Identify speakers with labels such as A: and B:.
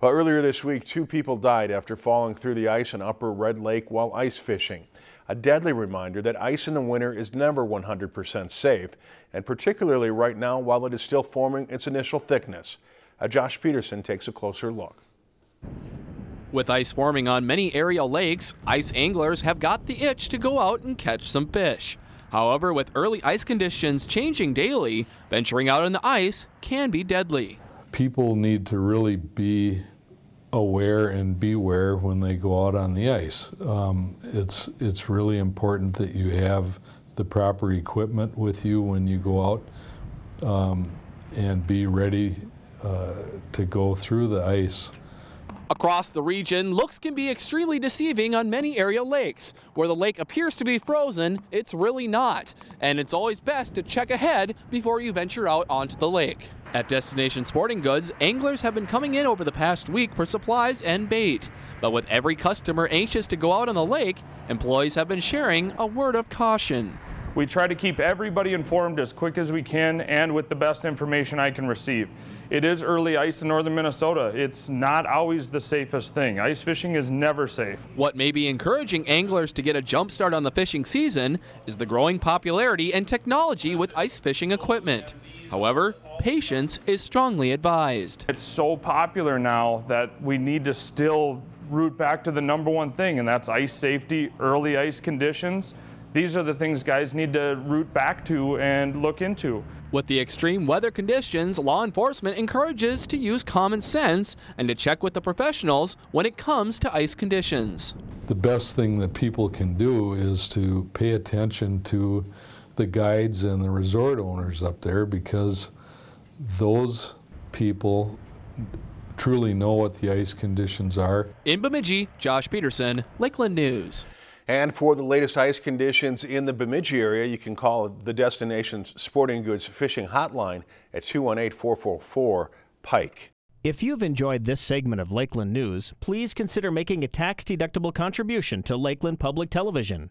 A: Well, earlier this week, two people died after falling through the ice in Upper Red Lake while ice fishing. A deadly reminder that ice in the winter is never 100% safe, and particularly right now while it is still forming its initial thickness. Uh, Josh Peterson takes a closer look.
B: With ice forming on many area lakes, ice anglers have got the itch to go out and catch some fish. However, with early ice conditions changing daily, venturing out on the ice can be deadly.
C: People need to really be aware and beware when they go out on the ice. Um, it's, it's really important that you have the proper equipment with you when you go out um, and be ready uh, to go through the ice.
B: Across the region, looks can be extremely deceiving on many area lakes. Where the lake appears to be frozen, it's really not. And it's always best to check ahead before you venture out onto the lake. At Destination Sporting Goods, anglers have been coming in over the past week for supplies and bait. But with every customer anxious to go out on the lake, employees have been sharing a word of caution.
D: We try to keep everybody informed as quick as we can and with the best information I can receive. It is early ice in northern Minnesota. It's not always the safest thing. Ice fishing is never safe.
B: What may be encouraging anglers to get a jump start on the fishing season is the growing popularity and technology with ice fishing equipment. However, patience is strongly advised.
D: It's so popular now that we need to still root back to the number one thing, and that's ice safety, early ice conditions. These are the things guys need to root back to and look into.
B: With the extreme weather conditions, law enforcement encourages to use common sense and to check with the professionals when it comes to ice conditions.
C: The best thing that people can do is to pay attention to the guides and the resort owners up there because those people truly know what the ice conditions are.
B: In Bemidji, Josh Peterson, Lakeland News.
A: And for the latest ice conditions in the Bemidji area, you can call the Destination's Sporting Goods Fishing Hotline at 218-444-PIKE.
E: If you've enjoyed this segment of Lakeland News, please consider making a tax-deductible contribution to Lakeland Public Television.